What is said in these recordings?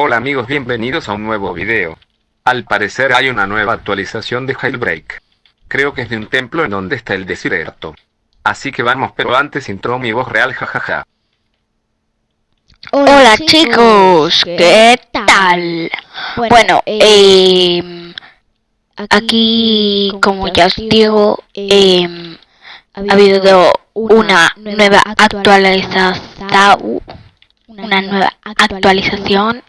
Hola amigos, bienvenidos a un nuevo video. Al parecer hay una nueva actualización de Jailbreak. Creo que es de un templo en donde está el desierto. Así que vamos, pero antes intro mi voz real, jajaja. Hola, chicos, ¿qué tal? Bueno, eh, aquí, como ya os digo, eh, ha habido una nueva actualización, una nueva actualización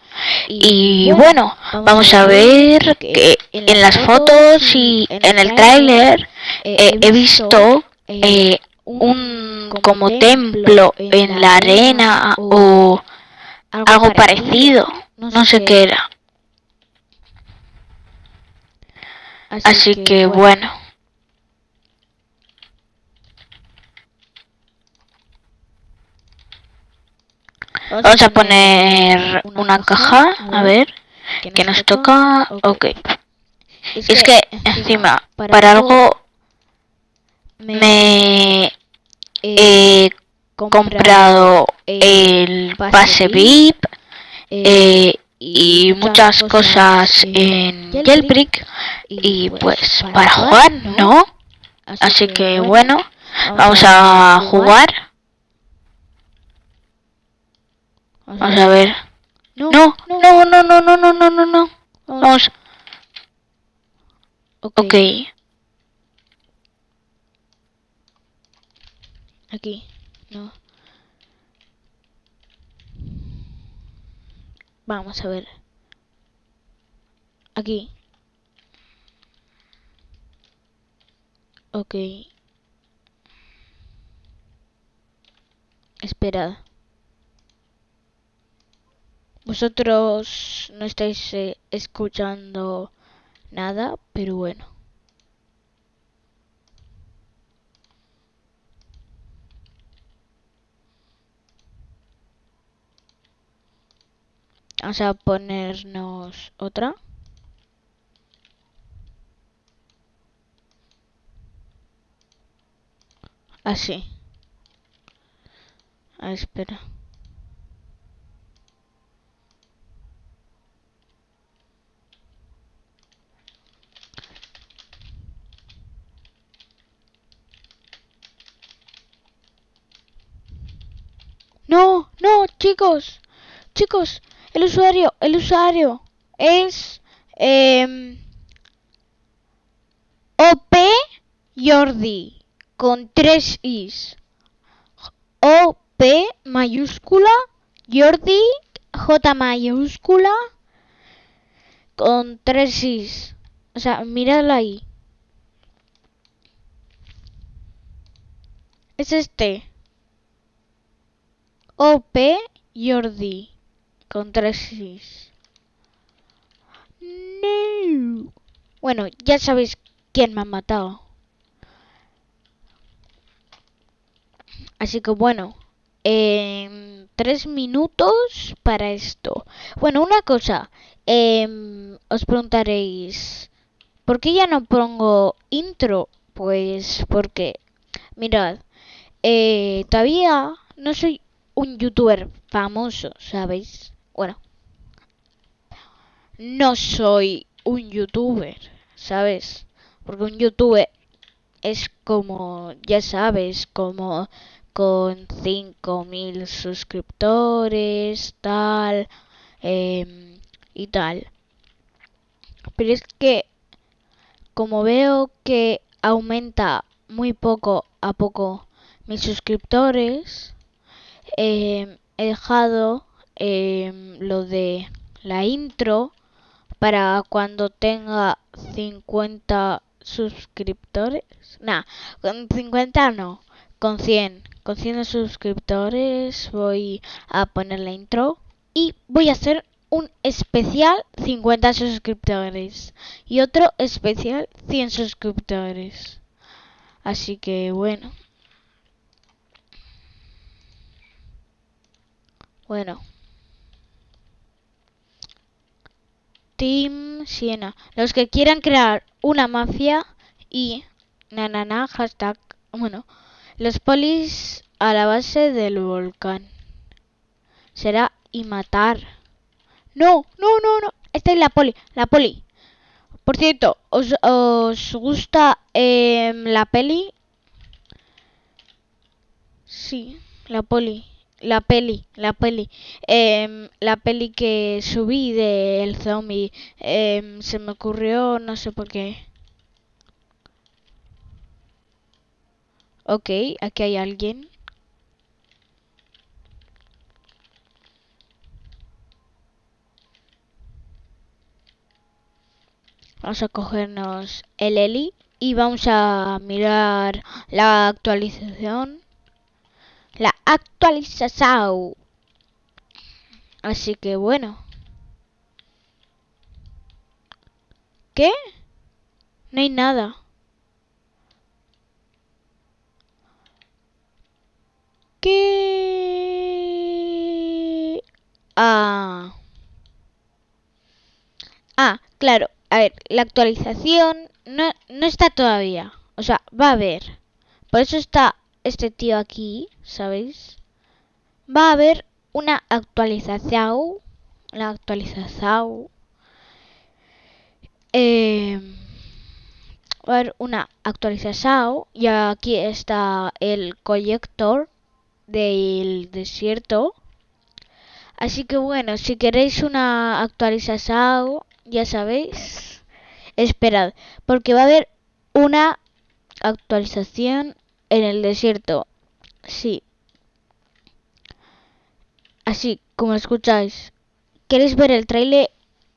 y bueno, vamos a ver que en las fotos y en el tráiler eh, he visto eh, un como templo en la arena o algo parecido, no sé qué era. Así que bueno. Vamos a poner una caja, a ver, que nos toca, ok. Es que encima, para algo me he comprado el pase VIP eh, y muchas cosas en Jailbreak y pues para jugar, ¿no? Así que bueno, vamos a jugar. Vamos a ver. No, no, no, no, no, no, no, no, no. Vamos. Ok. Aquí. No. Vamos a ver. Aquí. Ok. Esperad. Vosotros no estáis eh, escuchando nada, pero bueno. Vamos a ponernos otra. Así. Ah, espera. No, no, chicos, chicos, el usuario, el usuario es eh, OP Jordi con tres is. OP mayúscula Jordi J mayúscula con tres is. O sea, míralo ahí. Es este. OP Jordi con tres is. No. Bueno, ya sabéis quién me ha matado. Así que bueno, eh, tres minutos para esto. Bueno, una cosa, eh, os preguntaréis, ¿por qué ya no pongo intro? Pues porque, mirad, eh, todavía no soy un youtuber famoso, ¿sabéis? Bueno, no soy un youtuber, ¿sabes? Porque un youtuber es como, ya sabes, como con 5.000 suscriptores, tal, eh, y tal. Pero es que, como veo que aumenta muy poco a poco mis suscriptores, eh, he dejado eh, lo de la intro para cuando tenga 50 suscriptores. Nah, con 50 no, con 100. Con 100 suscriptores voy a poner la intro y voy a hacer un especial 50 suscriptores y otro especial 100 suscriptores. Así que bueno. Bueno. Team Siena. Los que quieran crear una mafia y nanana hashtag. Bueno, los polis a la base del volcán. Será y matar. No, no, no, no. Esta es la poli, la poli. Por cierto, ¿os, os gusta eh, la peli? Sí, la poli. La peli, la peli. Eh, la peli que subí del zombie. Eh, se me ocurrió, no sé por qué. Ok, aquí hay alguien. Vamos a cogernos el Eli y vamos a mirar la actualización. La actualización. Así que bueno. ¿Qué? No hay nada. ¿Qué? Ah. Ah, claro. A ver, la actualización no, no está todavía. O sea, va a haber. Por eso está este tío aquí, ¿sabéis? Va a haber una actualización. La actualización. Eh, va a haber una actualización. Y aquí está el colector del desierto. Así que bueno, si queréis una actualización, ya sabéis, esperad, porque va a haber una actualización en el desierto. Sí. Así como escucháis. ¿Queréis ver el trailer?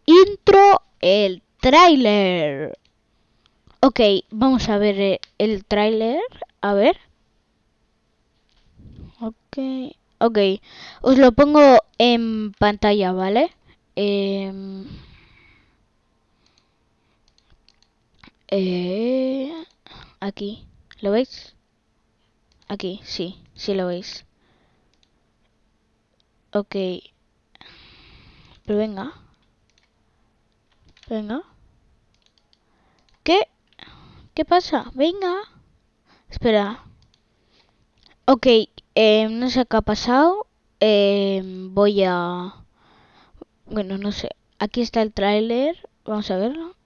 Intro, el trailer. Ok, vamos a ver el trailer. A ver. Ok, ok. Os lo pongo en pantalla, ¿vale? Eh, eh, aquí, ¿lo veis? Aquí, sí, sí lo veis. Ok. Pero venga. Venga. ¿Qué? ¿Qué pasa? Venga. Espera. Ok, eh, no sé qué ha pasado. Eh, voy a... Bueno, no sé. Aquí está el tráiler. Vamos a verlo.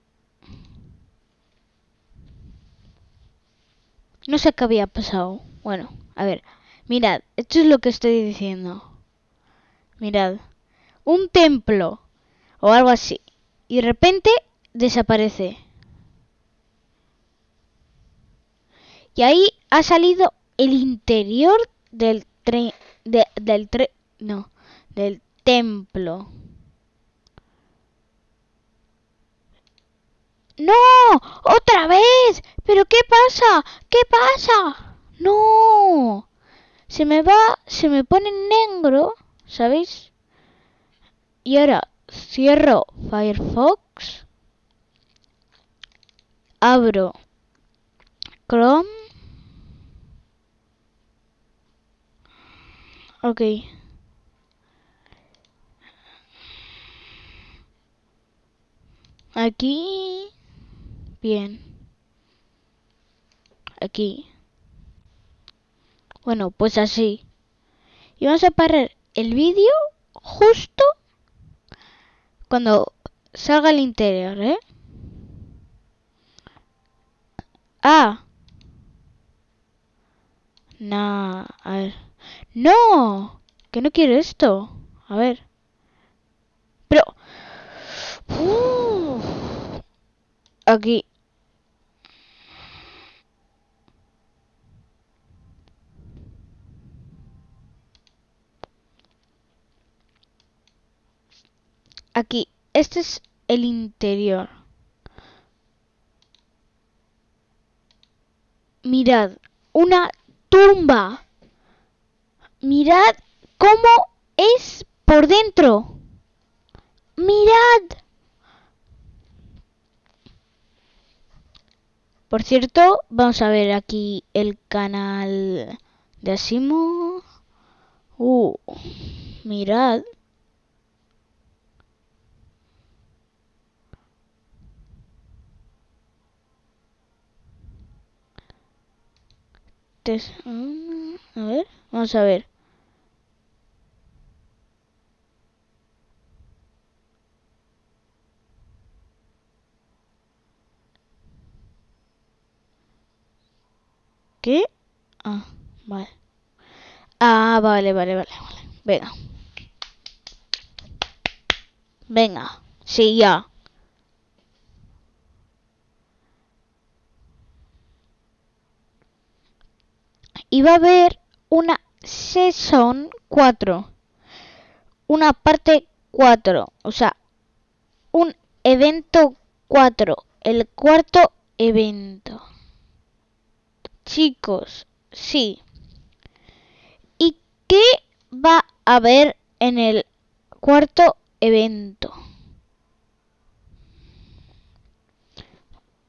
No sé qué había pasado. Bueno, a ver. Mirad, esto es lo que estoy diciendo. Mirad. Un templo. O algo así. Y de repente desaparece. Y ahí ha salido el interior del tren de, del tre no del templo no otra vez pero qué pasa qué pasa no se me va se me pone negro sabéis y ahora cierro Firefox abro Chrome Ok. Aquí. Bien. Aquí. Bueno, pues así. Y vamos a parar el vídeo justo cuando salga el interior, ¿eh? Ah. No, a ver. No, que no quiero esto. A ver. Pero... Uh, aquí. Aquí. Este es el interior. Mirad. Una tumba. Mirad cómo es por dentro. Mirad. Por cierto, vamos a ver aquí el canal de Asimo. Uh, mirad. Mm, a ver, vamos a ver. ¿Qué? Ah, vale. Ah, vale, vale, vale, vale. Venga. Venga. Sí, ya. Y va a haber una Season 4. Una parte 4. O sea, un evento 4. El cuarto evento. Chicos, sí. ¿Y qué va a haber en el cuarto evento?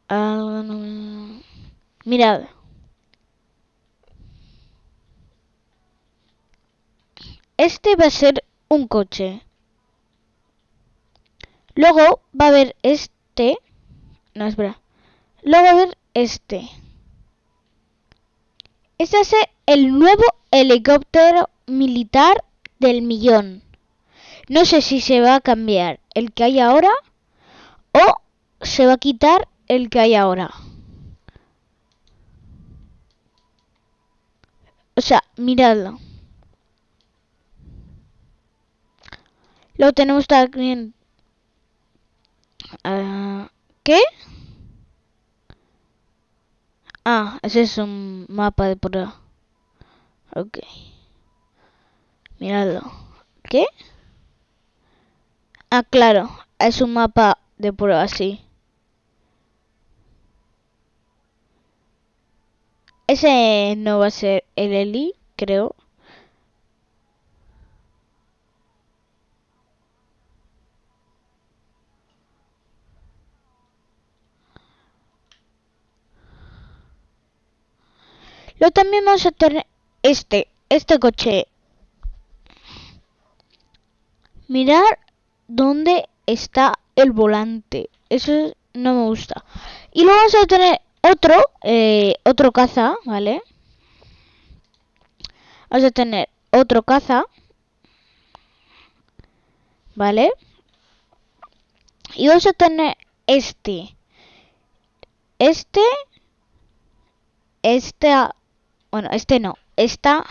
Ah. Mirad. Este va a ser un coche. Luego va a haber este. No, espera. Luego va a haber este. Este es el nuevo helicóptero militar del millón. No sé si se va a cambiar el que hay ahora o se va a quitar el que hay ahora. O sea, miradlo. Lo tenemos también. Uh, ¿Qué? Ah, ese es un mapa de prueba. Ok. Miradlo. ¿Qué? Ah, claro. Es un mapa de prueba, sí. Ese no va a ser el Eli, creo. Luego también vamos a tener este, este coche. Mirar dónde está el volante. Eso no me gusta. Y luego vamos a tener otro, eh, otro caza, ¿vale? Vamos a tener otro caza. ¿Vale? Y vamos a tener este. Este. Esta bueno, este no. Esta.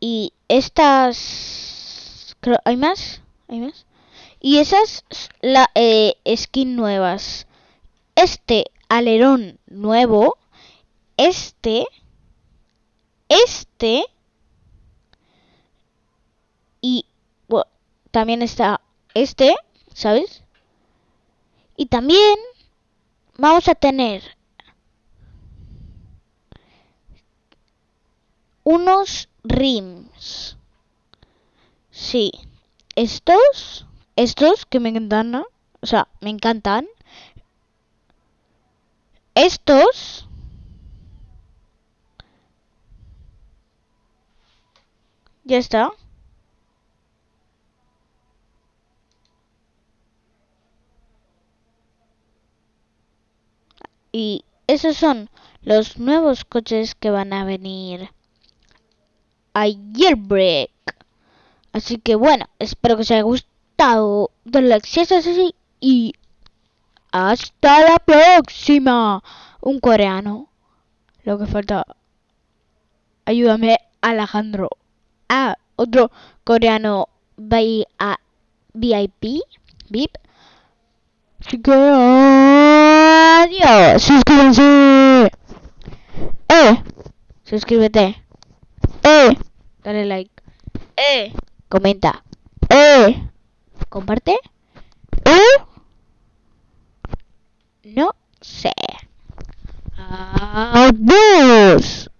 Y estas. Creo, ¿Hay más? ¿Hay más? Y esas, la eh, skin nuevas. Este alerón nuevo. Este. Este. Y bueno, también está este, ¿sabes? Y también vamos a tener unos rims. Sí. Estos, estos que me encantan, o sea, me encantan. Estos Ya está. Y esos son los nuevos coches que van a venir Jailbreak. Así que bueno, espero que os haya gustado. Denle like así y hasta la próxima. Un coreano. Lo que falta. Ayúdame, Alejandro. Ah, otro coreano VIP. VIP. Así que adiós. Suscríbanse. Eh, suscríbete. Eh, dale like. Eh, comenta. Eh, comparte. Eh, no sé. Adiós.